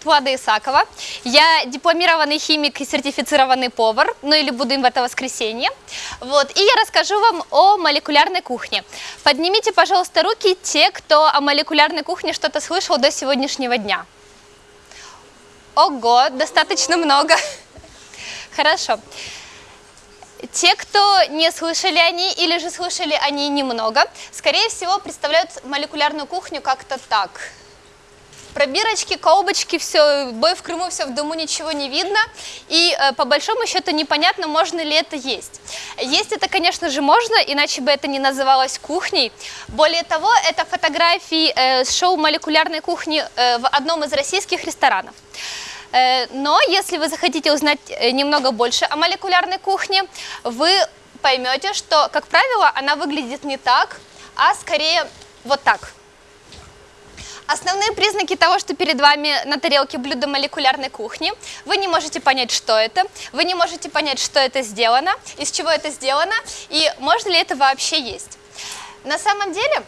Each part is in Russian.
зовут Влада Исакова. Я дипломированный химик и сертифицированный повар, ну или буду им в это воскресенье. Вот, и я расскажу вам о молекулярной кухне. Поднимите, пожалуйста, руки те, кто о молекулярной кухне что-то слышал до сегодняшнего дня. Ого, достаточно много. Хорошо. Те, кто не слышали о ней или же слышали о ней немного, скорее всего, представляют молекулярную кухню как-то так – Пробирочки, колбочки, все, бой в Крыму, все в дому, ничего не видно. И э, по большому счету непонятно, можно ли это есть. Есть это, конечно же, можно, иначе бы это не называлось кухней. Более того, это фотографии э, с шоу молекулярной кухни э, в одном из российских ресторанов. Но если вы захотите узнать немного больше о молекулярной кухне, вы поймете, что, как правило, она выглядит не так, а скорее вот так – Основные признаки того, что перед вами на тарелке блюдо молекулярной кухни. Вы не можете понять, что это, вы не можете понять, что это сделано, из чего это сделано и можно ли это вообще есть. На самом деле,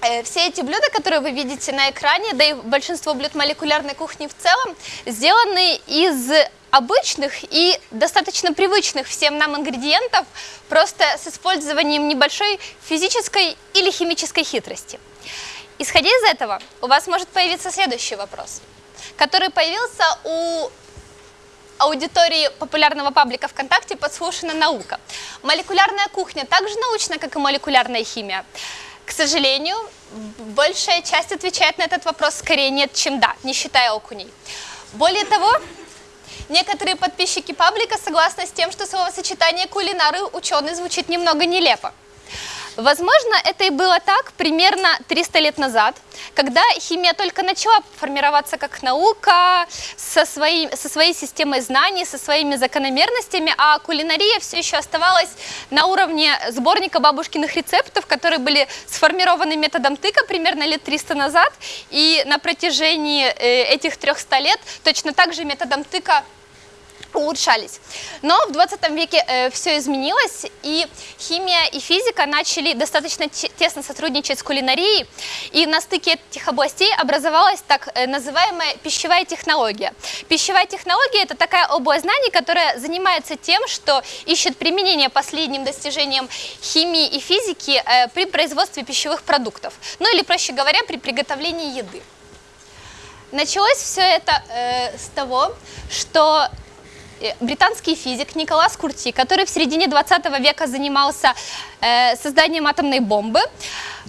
э, все эти блюда, которые вы видите на экране, да и большинство блюд молекулярной кухни в целом, сделаны из обычных и достаточно привычных всем нам ингредиентов, просто с использованием небольшой физической или химической хитрости. Исходя из этого, у вас может появиться следующий вопрос, который появился у аудитории популярного паблика ВКонтакте «Подслушана наука». Молекулярная кухня так же научна, как и молекулярная химия? К сожалению, большая часть отвечает на этот вопрос скорее нет, чем да, не считая окуней. Более того, некоторые подписчики паблика согласны с тем, что словосочетание «кулинары» ученый звучит немного нелепо. Возможно, это и было так примерно 300 лет назад, когда химия только начала формироваться как наука, со своей, со своей системой знаний, со своими закономерностями, а кулинария все еще оставалась на уровне сборника бабушкиных рецептов, которые были сформированы методом тыка примерно лет 300 назад, и на протяжении э, этих 300 лет точно так же методом тыка улучшались. Но в 20 веке э, все изменилось, и химия и физика начали достаточно тесно сотрудничать с кулинарией, и на стыке этих областей образовалась так э, называемая пищевая технология. Пищевая технология – это такая область знаний, которая занимается тем, что ищет применение последним достижениям химии и физики э, при производстве пищевых продуктов, ну или, проще говоря, при приготовлении еды. Началось все это э, с того, что британский физик Николас Курти, который в середине 20 века занимался э, созданием атомной бомбы,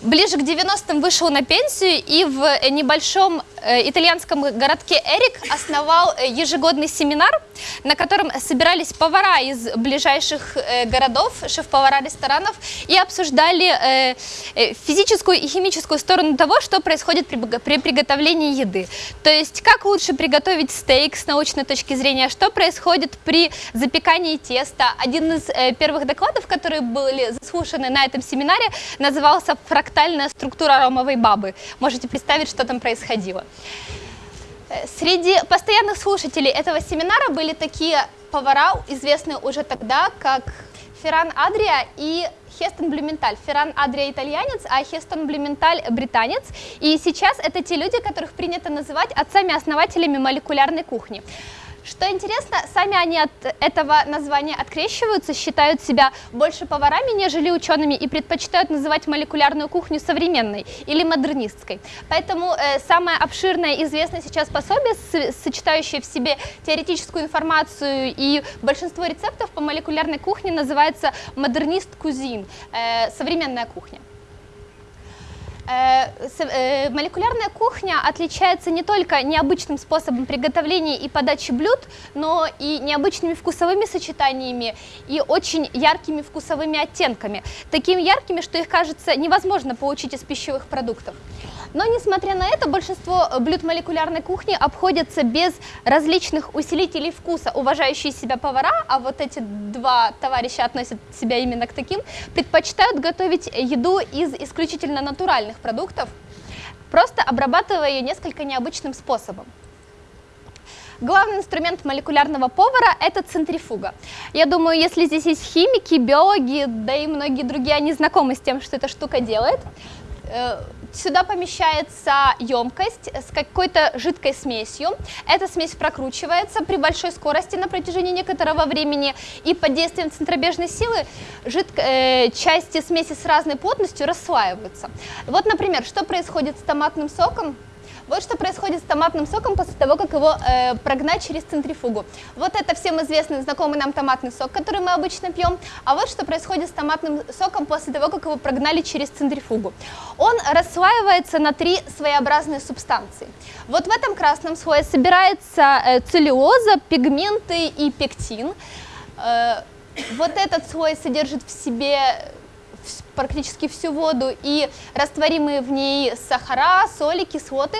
ближе к 90-м вышел на пенсию и в э, небольшом э, итальянском городке Эрик основал э, ежегодный семинар, на котором собирались повара из ближайших городов, шеф-повара ресторанов, и обсуждали физическую и химическую сторону того, что происходит при, при приготовлении еды. То есть, как лучше приготовить стейк с научной точки зрения, что происходит при запекании теста. Один из первых докладов, которые были заслушаны на этом семинаре, назывался «Фрактальный фрактальная структура ромовой бабы. Можете представить, что там происходило. Э, среди постоянных слушателей этого семинара были такие повара, известные уже тогда, как Ферран Адрия и Хестон Блюменталь. Ферран Адрия итальянец, а Хестон Блюменталь британец. И сейчас это те люди, которых принято называть отцами-основателями молекулярной кухни. Что интересно, сами они от этого названия открещиваются, считают себя больше поварами, нежели учеными, и предпочитают называть молекулярную кухню современной или модернистской. Поэтому э, самое обширное известное сейчас пособие, сочетающее в себе теоретическую информацию и большинство рецептов по молекулярной кухне, называется «Модернист кузин», э, современная кухня. Э, э, молекулярная кухня отличается не только необычным способом приготовления и подачи блюд, но и необычными вкусовыми сочетаниями и очень яркими вкусовыми оттенками, такими яркими, что их, кажется, невозможно получить из пищевых продуктов. Но, несмотря на это, большинство блюд молекулярной кухни обходятся без различных усилителей вкуса. Уважающие себя повара, а вот эти два товарища относят себя именно к таким, предпочитают готовить еду из исключительно натуральных продуктов, просто обрабатывая ее несколько необычным способом. Главный инструмент молекулярного повара – это центрифуга. Я думаю, если здесь есть химики, биологи, да и многие другие, они знакомы с тем, что эта штука делает. Сюда помещается емкость с какой-то жидкой смесью. Эта смесь прокручивается при большой скорости на протяжении некоторого времени, и под действием центробежной силы жидко, э, части смеси с разной плотностью расслаиваются. Вот, например, что происходит с томатным соком? Вот что происходит с томатным соком после того, как его э, прогнать через центрифугу. Вот это всем известный, знакомый нам томатный сок, который мы обычно пьем. А вот что происходит с томатным соком после того, как его прогнали через центрифугу. Он расслаивается на три своеобразные субстанции. Вот в этом красном слое собирается э, целлюлоза, пигменты и пектин. Э, вот этот слой содержит в себе практически всю воду и растворимые в ней сахара, соли, кислоты,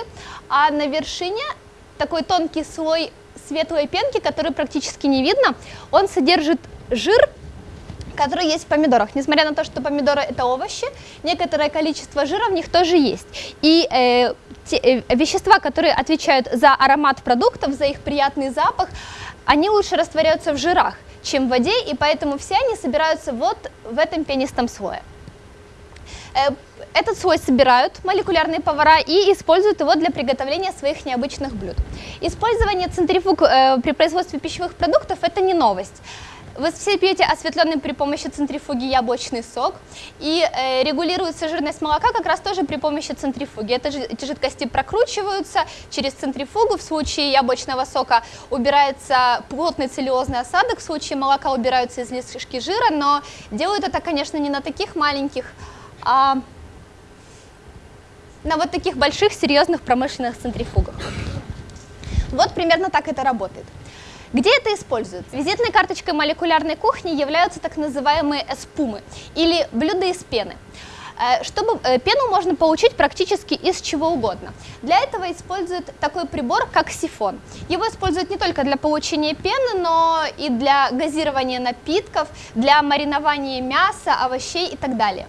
а на вершине такой тонкий слой светлой пенки, который практически не видно, он содержит жир, который есть в помидорах. Несмотря на то, что помидоры это овощи, некоторое количество жира в них тоже есть. И э, те, э, вещества, которые отвечают за аромат продуктов, за их приятный запах, они лучше растворяются в жирах, чем в воде, и поэтому все они собираются вот в этом пенистом слое. Э, этот слой собирают молекулярные повара и используют его для приготовления своих необычных блюд. Использование центрифуг э, при производстве пищевых продуктов – это не новость. Вы все пьете осветленный при помощи центрифуги яблочный сок, и э, регулируется жирность молока как раз тоже при помощи центрифуги. Это, эти жидкости прокручиваются через центрифугу, в случае яблочного сока убирается плотный целлюлозный осадок, в случае молока убираются излишки жира, но делают это, конечно, не на таких маленьких а на вот таких больших серьезных промышленных центрифугах. Вот примерно так это работает. Где это используется? Визитной карточкой молекулярной кухни являются так называемые эспумы, или блюда из пены. Э, чтобы э, пену можно получить практически из чего угодно. Для этого используют такой прибор, как сифон. Его используют не только для получения пены, но и для газирования напитков, для маринования мяса, овощей и так далее.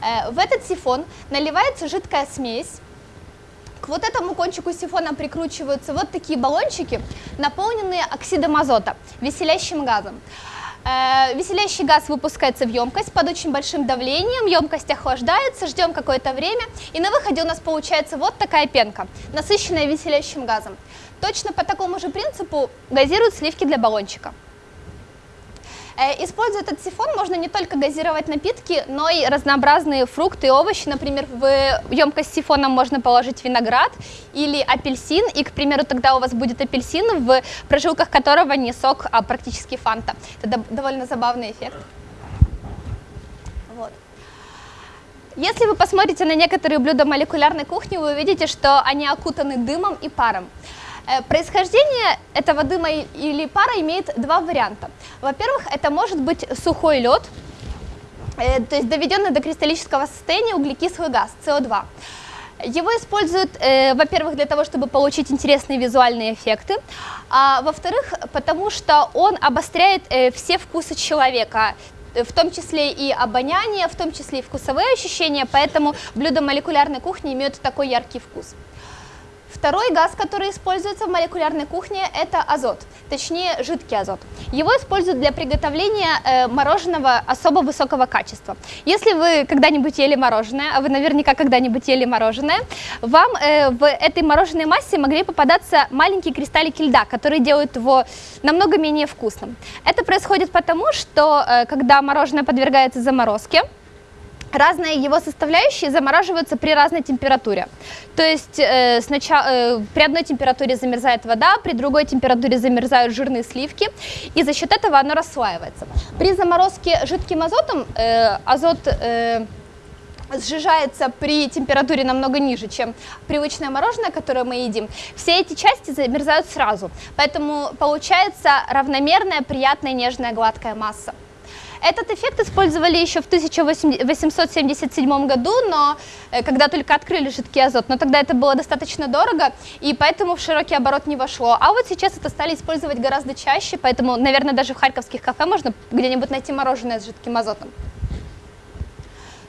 Э, в этот сифон наливается жидкая смесь. Вот этому кончику сифона прикручиваются вот такие баллончики, наполненные оксидом азота, веселящим газом. Э, веселящий газ выпускается в емкость под очень большим давлением, емкость охлаждается, ждем какое-то время, и на выходе у нас получается вот такая пенка, насыщенная веселящим газом. Точно по такому же принципу газируют сливки для баллончика. Э, используя этот сифон, можно не только газировать напитки, но и разнообразные фрукты и овощи. Например, в емкость с сифоном можно положить виноград или апельсин, и, к примеру, тогда у вас будет апельсин, в прожилках которого не сок, а практически фанта. Это довольно забавный эффект. Вот. Если вы посмотрите на некоторые блюда молекулярной кухни, вы увидите, что они окутаны дымом и паром. Э, происхождение этого дыма или пара имеет два варианта. Во-первых, это может быть сухой лед, э, то есть доведенный до кристаллического состояния углекислый газ, СО2. Его используют, э, во-первых, для того, чтобы получить интересные визуальные эффекты, а во-вторых, потому что он обостряет все вкусы человека, в том числе и обоняние, в том числе и вкусовые ощущения, поэтому блюда молекулярной кухни имеют такой яркий вкус. Второй газ, который используется в молекулярной кухне, это азот, точнее жидкий азот. Его используют для приготовления э, мороженого особо высокого качества. Если вы когда-нибудь ели мороженое, а вы наверняка когда-нибудь ели мороженое, вам э, в этой мороженой массе могли попадаться маленькие кристаллики льда, которые делают его намного менее вкусным. Это происходит потому, что э, когда мороженое подвергается заморозке, разные его составляющие замораживаются при разной температуре. То есть э, сначала, э, при одной температуре замерзает вода, при другой температуре замерзают жирные сливки, и за счет этого оно расслаивается. При заморозке жидким азотом э, азот э, сжижается при температуре намного ниже, чем привычное мороженое, которое мы едим, все эти части замерзают сразу. Поэтому получается равномерная, приятная, нежная, гладкая масса. Этот эффект использовали еще в 1877 году, но э, когда только открыли жидкий азот, но тогда это было достаточно дорого, и поэтому в широкий оборот не вошло. А вот сейчас это стали использовать гораздо чаще, поэтому, наверное, даже в харьковских кафе можно где-нибудь найти мороженое с жидким азотом.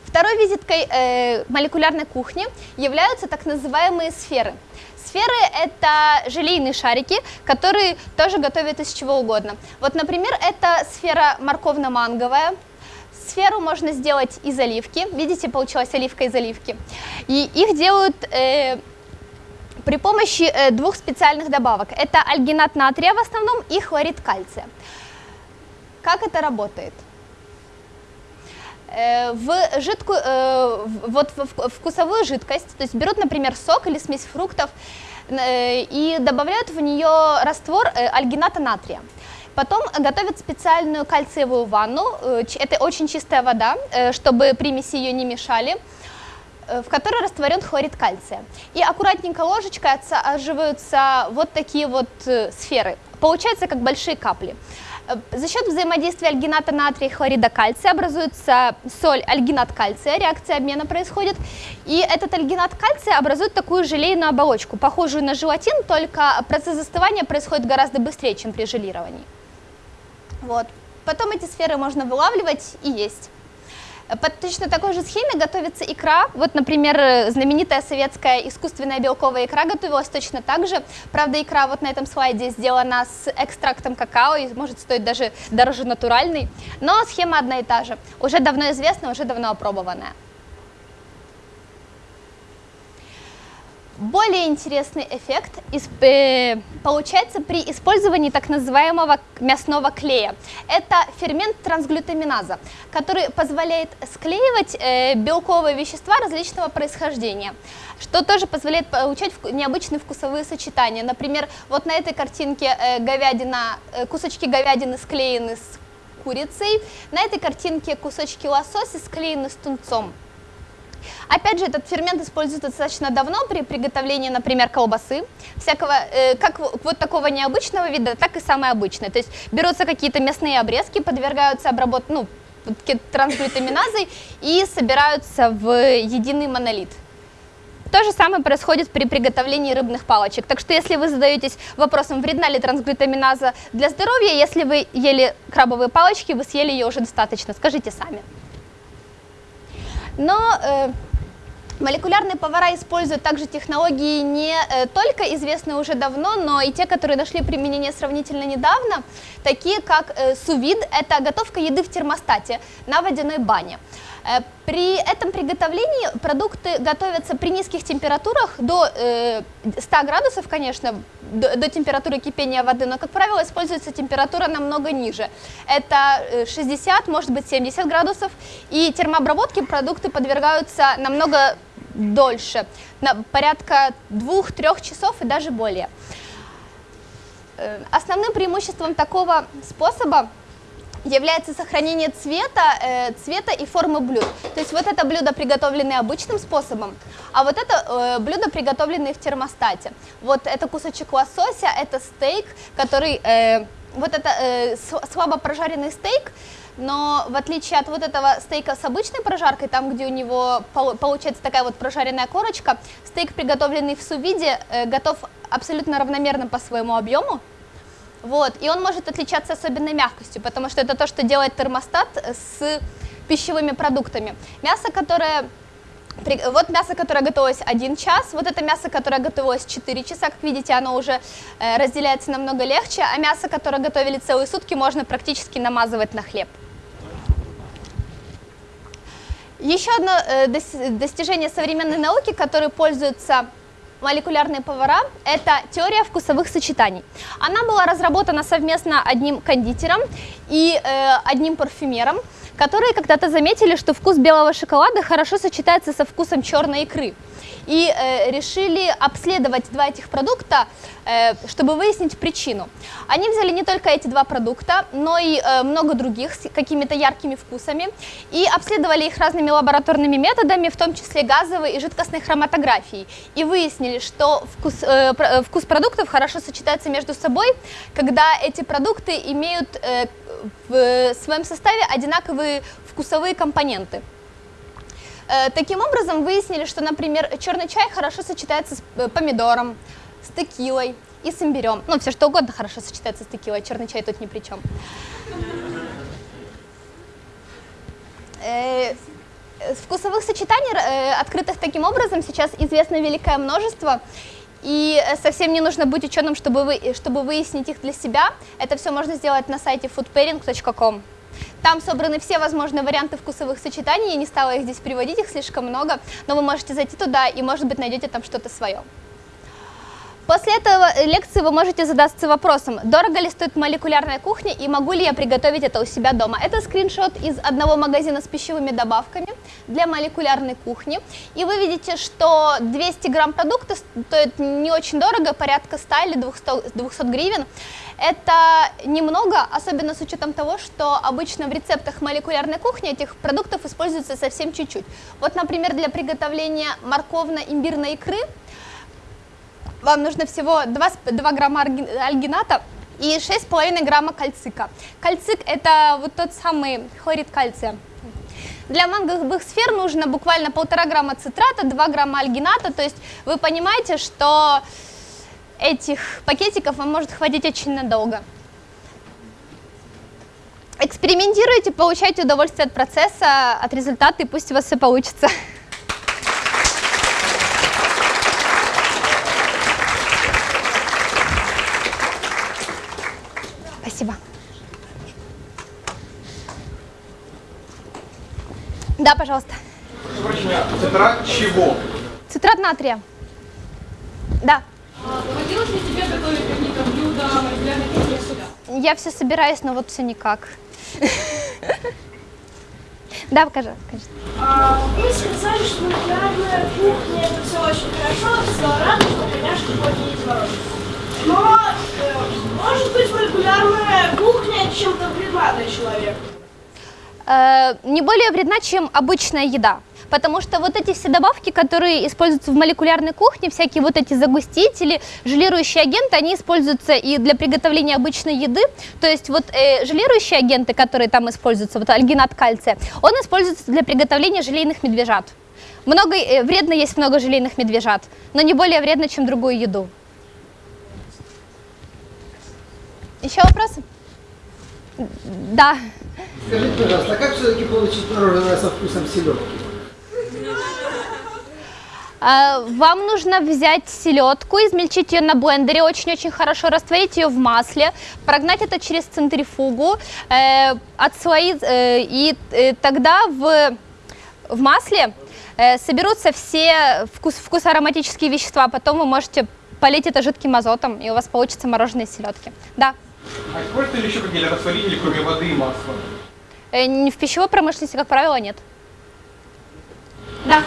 Второй визиткой э, молекулярной кухни являются так называемые сферы – Сферы – это желейные шарики, которые тоже готовят из чего угодно. Вот, например, это сфера морковно-манговая, сферу можно сделать из оливки. Видите, получилась оливка из оливки. И их делают э, при помощи э, двух специальных добавок. Это альгинат натрия в основном и хлорид кальция. Как это работает? Э, в жидкую, э, вот вкусовую жидкость, то есть берут, например, сок или смесь фруктов э, и добавляют в нее раствор альгината натрия. Потом готовят специальную кальциевую ванну, это очень чистая вода, чтобы примеси ее не мешали, в которой растворен хлорид кальция. И аккуратненько ложечкой отсаживаются вот такие вот сферы. Получается как большие капли. За счет взаимодействия альгината натрия и хлорида кальция образуется соль альгинат кальция, реакция обмена происходит, и этот альгинат кальция образует такую желейную оболочку, похожую на желатин, только процесс застывания происходит гораздо быстрее, чем при желировании. Вот. Потом эти сферы можно вылавливать и есть. По точно такой же схеме готовится икра. Вот, например, знаменитая советская искусственная белковая икра готовилась точно так же. Правда, икра вот на этом слайде сделана с экстрактом какао и может стоить даже дороже натуральной. Но схема одна и та же. Уже давно известная, уже давно опробованная. Более интересный эффект э, получается при использовании так называемого мясного клея. Это фермент трансглютаминаза, который позволяет склеивать э, белковые вещества различного происхождения, что тоже позволяет получать необычные вкусовые сочетания. Например, вот на этой картинке э, говядина, кусочки говядины склеены с курицей, на этой картинке кусочки лосося склеены с тунцом. Опять же, этот фермент используется достаточно давно при приготовлении, например, колбасы, всякого, э, как вот такого необычного вида, так и самое обычное. То есть берутся какие-то мясные обрезки, подвергаются обработке, ну, трансглютаминазой и собираются в единый монолит. То же самое происходит при приготовлении рыбных палочек. Так что если вы задаетесь вопросом, вредна ли трансглютаминаза для здоровья, если вы ели крабовые палочки, вы съели ее уже достаточно, скажите сами. Но э, молекулярные повара используют также технологии не э, только известные уже давно, но и те, которые нашли применение сравнительно недавно, такие как э, сувид, это готовка еды в термостате на водяной бане. При этом приготовлении продукты готовятся при низких температурах до 100 градусов, конечно, до, температуры кипения воды, но, как правило, используется температура намного ниже. Это 60, может быть 70 градусов, и термообработке продукты подвергаются намного дольше, на порядка 2-3 часов и даже более. Э, основным преимуществом такого способа является сохранение цвета, э, цвета и формы блюд. То есть вот это блюдо, приготовленное обычным способом, а вот это э, блюдо, приготовленное в термостате. Вот это кусочек лосося, это стейк, который, э, вот это э, слабо прожаренный стейк, но в отличие от вот этого стейка с обычной прожаркой, там, где у него получается такая вот прожаренная корочка, стейк, приготовленный в сувиде, э, готов абсолютно равномерно по своему объему. Вот, и он может отличаться особенной мягкостью, потому что это то, что делает термостат с пищевыми продуктами. Мясо, которое вот мясо, которое готовилось 1 час, вот это мясо, которое готовилось 4 часа, как видите, оно уже э, разделяется намного легче, а мясо, которое готовили целые сутки, можно практически намазывать на хлеб. Еще одно э, достижение современной науки, которое пользуется молекулярные повара – это теория вкусовых сочетаний. Она была разработана совместно одним кондитером и э, одним парфюмером, которые когда-то заметили, что вкус белого шоколада хорошо сочетается со вкусом черной икры и э, решили обследовать два этих продукта, э, чтобы выяснить причину. Они взяли не только эти два продукта, но и э, много других с какими-то яркими вкусами и обследовали их разными лабораторными методами, в том числе газовой и жидкостной хроматографией. И выяснили, что вкус, э, э вкус продуктов хорошо сочетается между собой, когда эти продукты имеют э, в своем составе одинаковые вкусовые компоненты. Э, таким образом, выяснили, что, например, черный чай хорошо сочетается с э, помидором, с текилой и с имбирем. Ну, все что угодно хорошо сочетается с текилой, черный чай тут ни при чем. Э, вкусовых сочетаний, открытых таким образом, сейчас известно великое множество. И совсем не нужно быть ученым, чтобы, вы, чтобы выяснить их для себя. Это все можно сделать на сайте foodpairing.com. Там собраны все возможные варианты вкусовых сочетаний, я не стала их здесь приводить, их слишком много, но вы можете зайти туда и, может быть, найдете там что-то свое. После этого лекции вы можете задаться вопросом, дорого ли стоит молекулярная кухня и могу ли я приготовить это у себя дома. Это скриншот из одного магазина с пищевыми добавками для молекулярной кухни. И вы видите, что 200 грамм продукта стоит не очень дорого, порядка 100 или 200, 200 гривен. Это немного, особенно с учетом того, что обычно в рецептах молекулярной кухни этих продуктов используется совсем чуть-чуть. Вот, например, для приготовления морковно-имбирной икры – вам нужно всего 2, 2 грамма альгината и 6,5 грамма кальцика. Кальцик это вот тот самый хлорид кальция. Для манговых сфер нужно буквально полтора грамма цитрата, 2 грамма альгината, то есть вы понимаете, что этих пакетиков вам может хватить очень надолго. Экспериментируйте, получайте удовольствие от процесса, от результата, и пусть у вас все получится. Спасибо. Да, пожалуйста. Цитрат чего? Цитрат натрия. Да. Доводилось ли тебе готовить какие-то блюда для кухни? Я все собираюсь, но вот все никак. Да, покажи. покажи. А, вы сказали, что молекулярная кухня это все очень хорошо, все рада, что конечно будет Но э, может быть молекулярная кухня чем-то вредна для человека? Э, не более вредна, чем обычная еда. Потому что вот эти все добавки, которые используются в молекулярной кухне, всякие вот эти загустители, желирующие агенты, они используются и для приготовления обычной еды. То есть вот э, желирующие агенты, которые там используются, вот альгинат кальция, он используется для приготовления желейных медвежат. Много, э, вредно есть много желейных медвежат, но не более вредно, чем другую еду. Еще вопросы? Да. Скажите, пожалуйста, а как все-таки получить мороженое со вкусом селедки? А, вам нужно взять селедку, измельчить ее на блендере, очень-очень хорошо растворить ее в масле, прогнать это через центрифугу, э, отслоить, э, и э, тогда в, в масле э, соберутся все вкус, вкусоароматические вещества, потом вы можете полить это жидким азотом, и у вас получится мороженое селедки. Да. А используете ли еще какие-то растворители, кроме воды и масла? Э, в пищевой промышленности, как правило, нет. Да.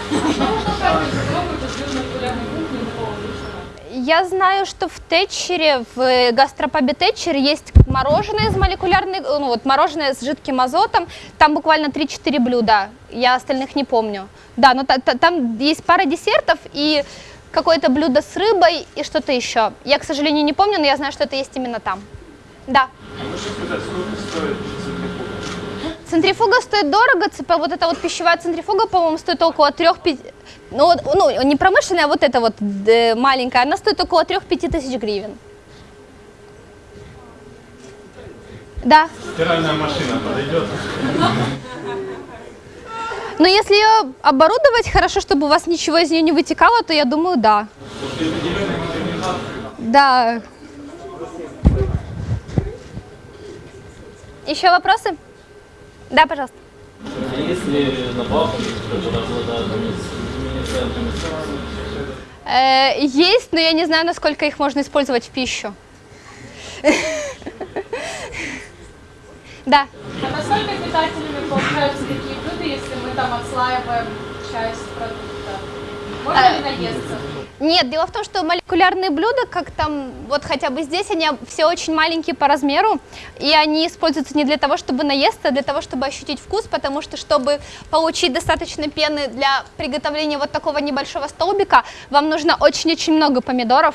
Я знаю, что в Тетчере, в гастропабе Тетчер есть мороженое из молекулярной, ну вот мороженое с жидким азотом, там буквально 3-4 блюда, я остальных не помню. Да, но та, та, там есть пара десертов и какое-то блюдо с рыбой и что-то еще. Я, к сожалению, не помню, но я знаю, что это есть именно там. Да. А можете сказать, сколько стоит Центрифуга стоит дорого, вот эта вот пищевая центрифуга, по-моему, стоит около 3-5, ну, ну, не промышленная, а вот эта вот э, маленькая, она стоит около 3-5 тысяч гривен. Да. Стиральная машина подойдет? Но если ее оборудовать хорошо, чтобы у вас ничего из нее не вытекало, то я думаю, да. Да. Еще вопросы? Да, пожалуйста. Есть ли добавки, которые обладают Есть, но я не знаю, насколько их можно использовать в пищу. Да. А насколько питательными получаются такие блюда, если мы там отслаиваем часть продукта? Можно ли наесться? Нет, дело в том, что молекулярные блюда, как там, вот хотя бы здесь, они все очень маленькие по размеру, и они используются не для того, чтобы наесться, а для того, чтобы ощутить вкус, потому что, чтобы получить достаточно пены для приготовления вот такого небольшого столбика, вам нужно очень-очень много помидоров,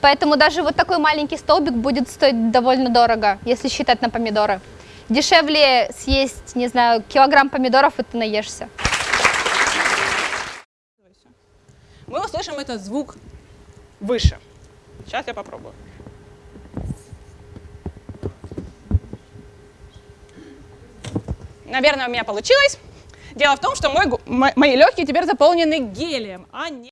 поэтому даже вот такой маленький столбик будет стоить довольно дорого, если считать на помидоры. Дешевле съесть, не знаю, килограмм помидоров, и ты наешься. Мы услышим этот звук выше. Сейчас я попробую. Наверное, у меня получилось. Дело в том, что мой, мои легкие теперь заполнены гелием, а не...